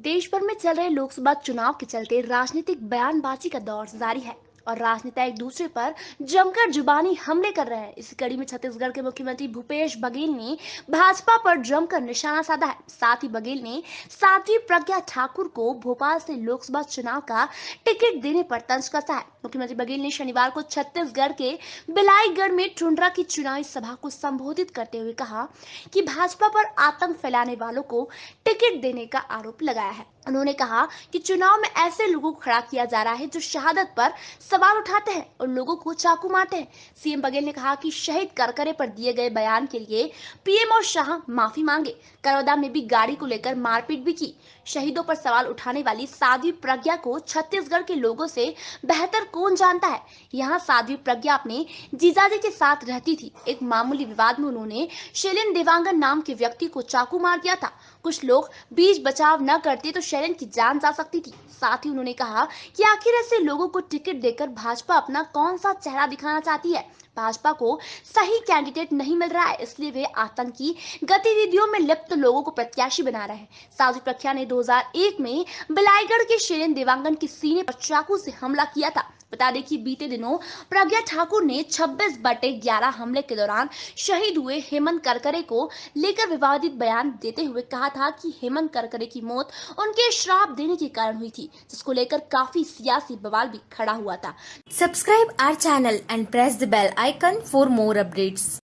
देश भर में चल रहे लोकसभा चुनाव के चलते राजनीतिक बयानबाजी का दौर जारी है। और राजनेता एक दूसरे पर जमकर जुबानी हमले कर रहे हैं। इसी कड़ी में छत्तीसगढ़ के मुख्यमंत्री भूपेश बघेल ने भाजपा पर जमकर निशाना साधा है। साथ ही बघेल ने साध्वी प्रज्ञा ठाकुर को भोपाल से लोकसभा चुनाव का टिकट देने पर तंज कसा है। मुख्यमंत्री बघेल ने शनिवार को छत्तीसगढ़ के बिलाईगढ़ में टुंड्रा की चुनावी सभा को संबोधित करते हुए कहा कि भाजपा पर आतंक फैलाने वालों को टिकट देने का आरोप लगाया है। उन्होंने कहा कि चुनाव में ऐसे लोगों को खड़ा किया जा रहा है जो शहादत पर सवाल उठाते हैं और लोगों को चाकू मारते हैं। सीएम बघेल ने कहा कि शहीद करकरे पर दिए गए बयान के लिए पीएम और शाह माफ़ी मांगे। करौदा में भी गाड़ी को लेकर मारपीट भी की। शहीदों पर सवाल उठाने वाली साध्वी प्रज्ञा को छत्तीसगढ़ के लोगों से बेहतर कौन जानता है? यहाँ साध्वी प्रज्ञा अपने जीजाजी के साथ रहती थी। एक मामूली विवाद में उन्होंने शैलेन देवांगन नाम के व्यक्ति को चाकू मार दिया था। कुछ लोग बीच बचाव न करते तो शैलेन की जान जा सकती थी। साथ ही उन्होंने कहा कि आखिर ऐसे लोगों को टिकट देकर भाजपा अपना कौन सा चेहरा दिखाना चाहती है? भाजपा को सही कैंडिडेट नहीं मिल रहा है, इसलिए वे आतंकी गतिविधियों में लिप्त लोगों को प्रत्याशी बना रहे हैं। साधु प्रख्या ने 2001 में बिलाईगढ़ के शेरन देवांगन के सीने पर चाकू से हमला किया था। बता दें कि बीते दिनों प्रज्ञा ठाकुर ने 26 बटे 11 हमले के दौरान शहीद हुए हेमंत करकरे को लेकर विवादित बयान देते हुए कहा था कि हेमंत करकरे की मौत उनके श्राप देने के कारण हुई थी, जिसको लेकर काफ़ी सियासी बवाल भी खड़ा हुआ था। Subscribe our channel and press the bell icon for more updates.